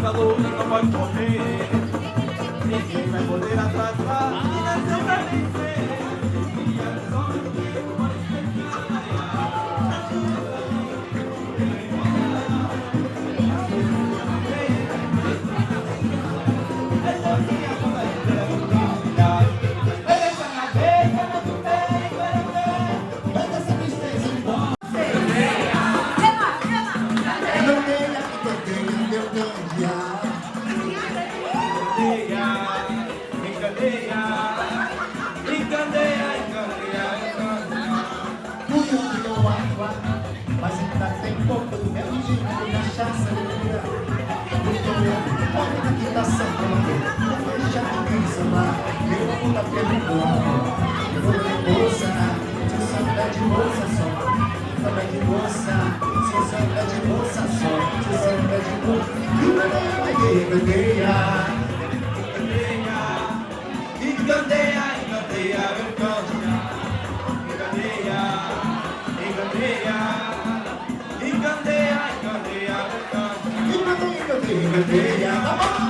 lutador e não pode morrer. Semana, não deixa ninguém sambar. Eu vou dar pelo corpo, eu vou de bolsa, se samba de bolsa só. Samba de bolsa, se samba de bolsa só. Se samba de bolsa, encandeia, encandeia. Encandeia, encandeia, encandeia, encandeia, encandeia, encandeia, encandeia, encandeia, Encandeia, encandeia, tá bom! encandeia.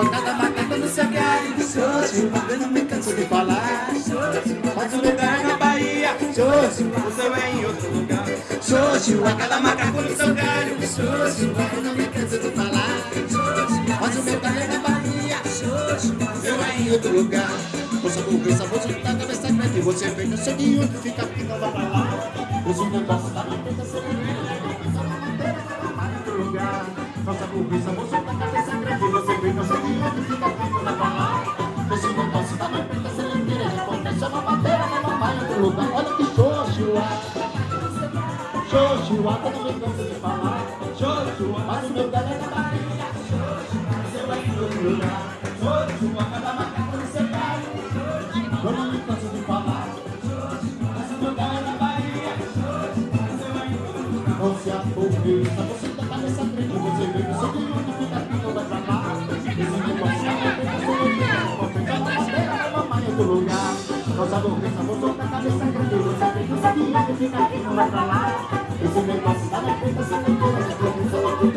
xoxo, a cada macaco no seu galho. Xoxo, eu não me canso de falar. Mas o lugar é na Bahia, Xoxo, o seu é em outro lugar. xoxo, a cada macaco no seu galho. Xoxo, eu não me canso de falar. Mas o meu galho é na Bahia. Xoxo, eu é em outro lugar. Moça burguesa, vou juntar cabeça grande. Você vem no seu de outro, fica aqui, não vai pra lá. Usa o negócio da manteiga, você vem em eu não me canso de falar. Joshua, Mas o meu galho é na Bahia. seu é em outro lugar. Joshua, cada macaco no seu. Eu não me canso de falar. Mas o meu galho é na Bahia. Seu é em outro lugar. Não se aborreça, você tá cabeça grande. Você vem no seu de outro, fica aqui, não vai pra lá. Da outro lugar. Não se aborreça, você tá cabeça grande. Você seu de outro, fica aqui, não vai pra lá. I'm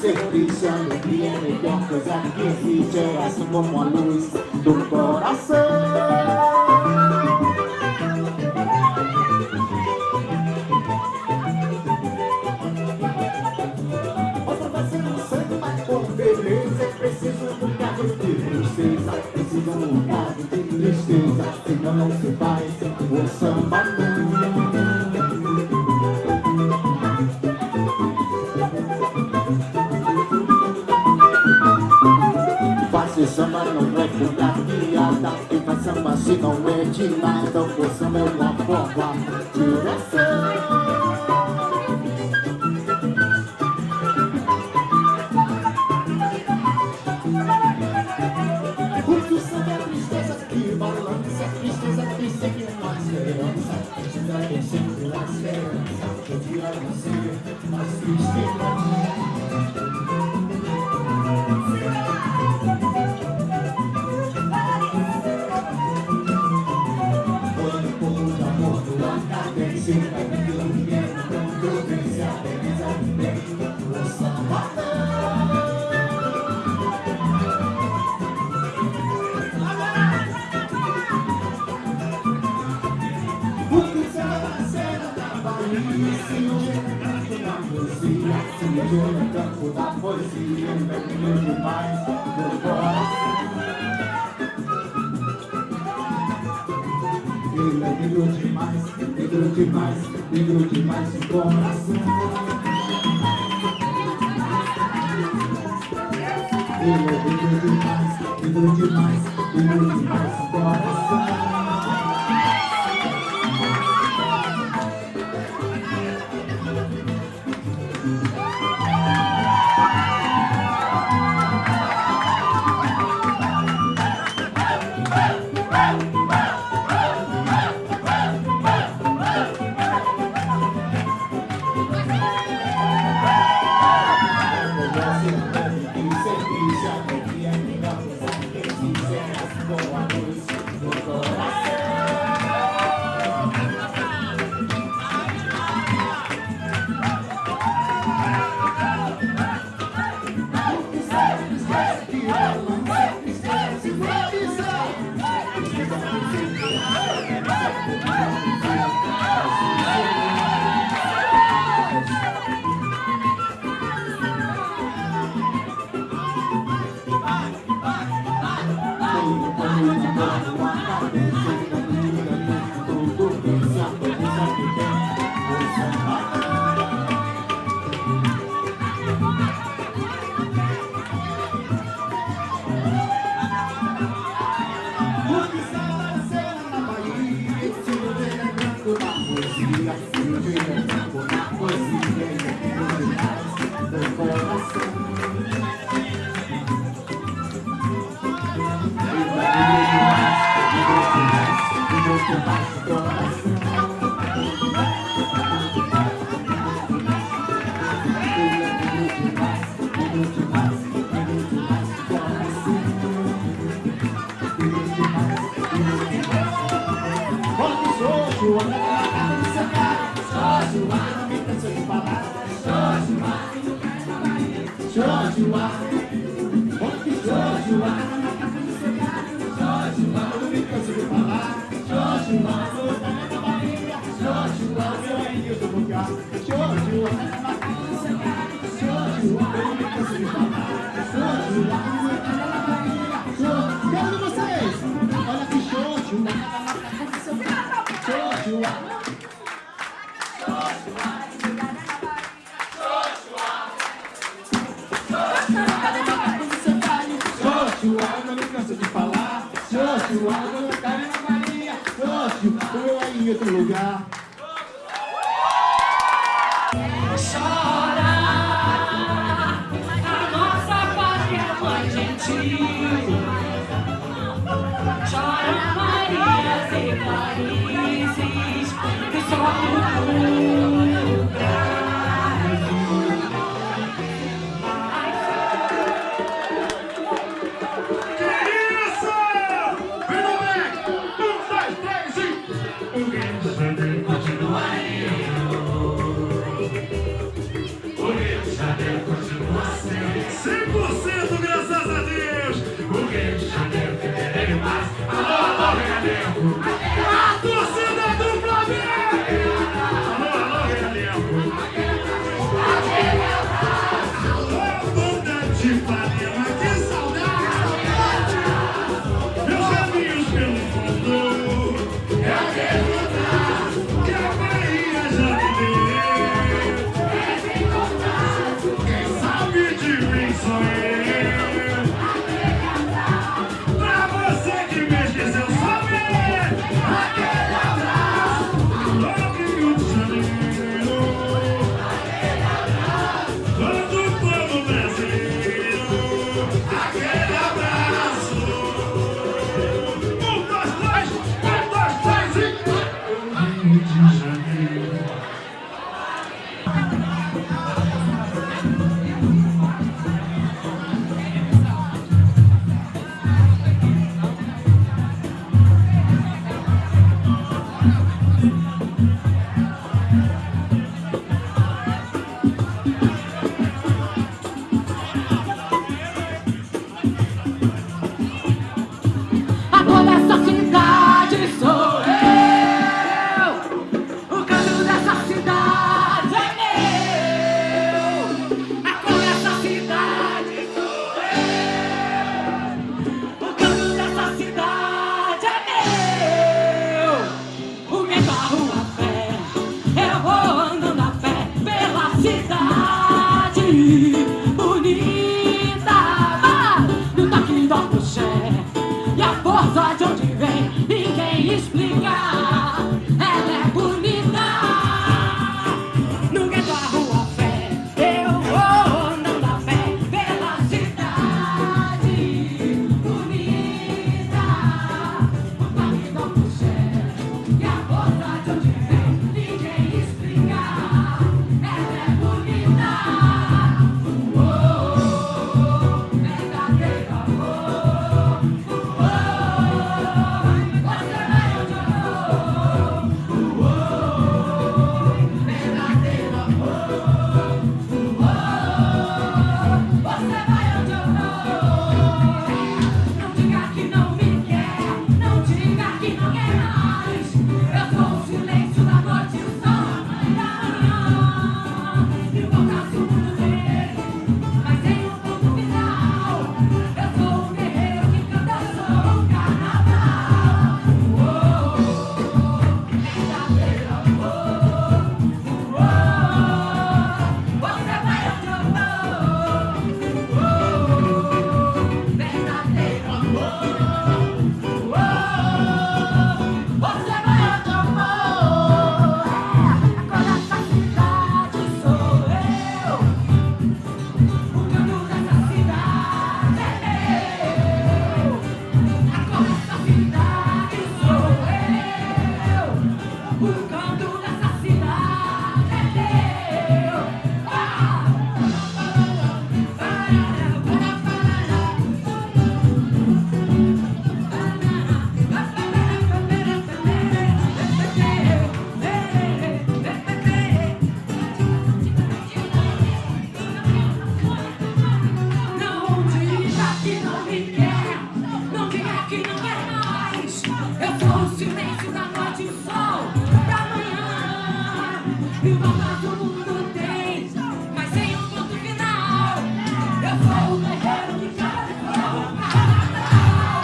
triste, alegria, a melhor coisa que existe é assim como a luz do coração. é tristeza Senão não se faz o samba não Fazer samba não é contar piada. Quem faz samba se não é de nada O samba é uma forma de direção Brilho demais, brilho demais, brilho demais no coração. Brilho demais, brilho demais, brilho demais no coração países que só o Brasil. Criança! Vem Um, dois, três e... O Rio de Janeiro continua aí. O Rio de Janeiro continua sendo. 100% graças a Deus! O Rio de Janeiro que merece mais. Alô, alô, Rio! Verdadeiro